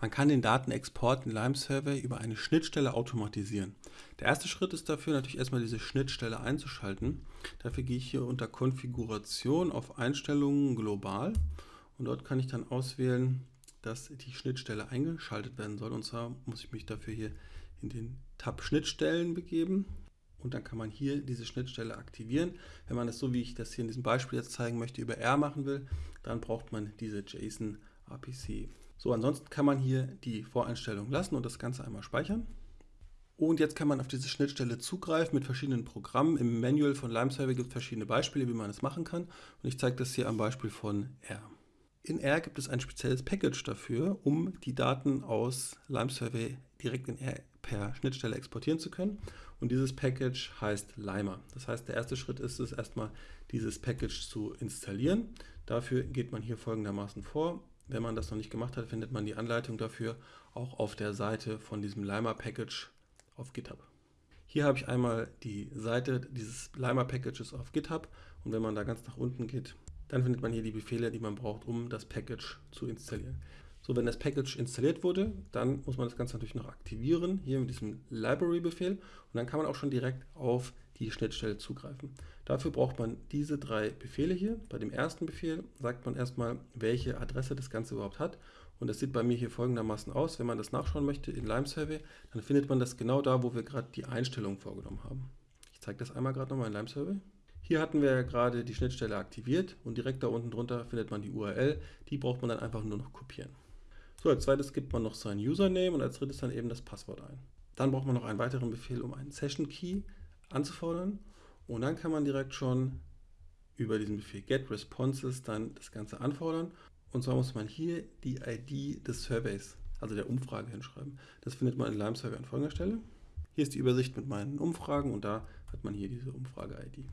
Man kann den Datenexport in Lime Survey über eine Schnittstelle automatisieren. Der erste Schritt ist dafür natürlich erstmal diese Schnittstelle einzuschalten. Dafür gehe ich hier unter Konfiguration auf Einstellungen global und dort kann ich dann auswählen, dass die Schnittstelle eingeschaltet werden soll. Und zwar muss ich mich dafür hier in den Tab Schnittstellen begeben und dann kann man hier diese Schnittstelle aktivieren. Wenn man das so, wie ich das hier in diesem Beispiel jetzt zeigen möchte, über R machen will, dann braucht man diese JSON APC. So, ansonsten kann man hier die Voreinstellung lassen und das Ganze einmal speichern. Und jetzt kann man auf diese Schnittstelle zugreifen mit verschiedenen Programmen. Im Manual von Lime Survey gibt es verschiedene Beispiele, wie man das machen kann. Und ich zeige das hier am Beispiel von R. In R gibt es ein spezielles Package dafür, um die Daten aus Lime Survey direkt in R per Schnittstelle exportieren zu können. Und dieses Package heißt Limer. Das heißt, der erste Schritt ist es erstmal, dieses Package zu installieren. Dafür geht man hier folgendermaßen vor. Wenn man das noch nicht gemacht hat, findet man die Anleitung dafür auch auf der Seite von diesem Limer Package auf GitHub. Hier habe ich einmal die Seite dieses Limer Packages auf GitHub und wenn man da ganz nach unten geht, dann findet man hier die Befehle, die man braucht, um das Package zu installieren. So, wenn das Package installiert wurde, dann muss man das Ganze natürlich noch aktivieren, hier mit diesem Library-Befehl und dann kann man auch schon direkt auf die Schnittstelle zugreifen. Dafür braucht man diese drei Befehle hier. Bei dem ersten Befehl sagt man erstmal, welche Adresse das Ganze überhaupt hat. Und das sieht bei mir hier folgendermaßen aus. Wenn man das nachschauen möchte in Lime Survey, dann findet man das genau da, wo wir gerade die Einstellungen vorgenommen haben. Ich zeige das einmal gerade nochmal in Lime Survey. Hier hatten wir ja gerade die Schnittstelle aktiviert und direkt da unten drunter findet man die URL. Die braucht man dann einfach nur noch kopieren. So, als zweites gibt man noch sein Username und als drittes dann eben das Passwort ein. Dann braucht man noch einen weiteren Befehl, um einen Session Key anzufordern. Und dann kann man direkt schon über diesen Befehl get responses dann das Ganze anfordern. Und zwar muss man hier die ID des Surveys, also der Umfrage hinschreiben. Das findet man in Lime Survey an folgender Stelle. Hier ist die Übersicht mit meinen Umfragen und da hat man hier diese Umfrage-ID.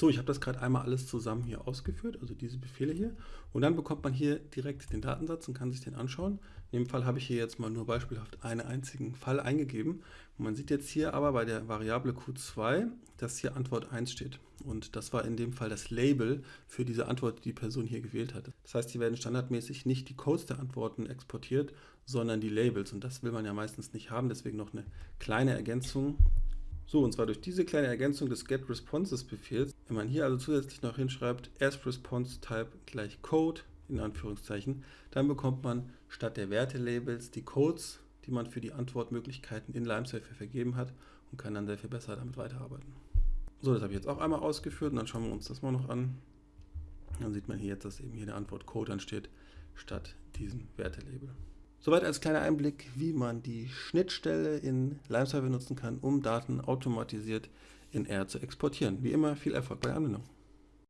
So, ich habe das gerade einmal alles zusammen hier ausgeführt, also diese Befehle hier. Und dann bekommt man hier direkt den Datensatz und kann sich den anschauen. In dem Fall habe ich hier jetzt mal nur beispielhaft einen einzigen Fall eingegeben. Und man sieht jetzt hier aber bei der Variable Q2, dass hier Antwort 1 steht. Und das war in dem Fall das Label für diese Antwort, die die Person hier gewählt hat. Das heißt, hier werden standardmäßig nicht die Codes der Antworten exportiert, sondern die Labels. Und das will man ja meistens nicht haben. Deswegen noch eine kleine Ergänzung. So, und zwar durch diese kleine Ergänzung des getResponses-Befehls, wenn man hier also zusätzlich noch hinschreibt, asResponseType gleich Code, in Anführungszeichen, dann bekommt man statt der Wertelabels die Codes, die man für die Antwortmöglichkeiten in LimeSafe vergeben hat und kann dann sehr viel besser damit weiterarbeiten. So, das habe ich jetzt auch einmal ausgeführt und dann schauen wir uns das mal noch an. Dann sieht man hier jetzt, dass eben hier der Antwort Code ansteht, statt diesem Wertelabel. Soweit als kleiner Einblick, wie man die Schnittstelle in LimeServer nutzen kann, um Daten automatisiert in R zu exportieren. Wie immer viel Erfolg bei der Anwendung.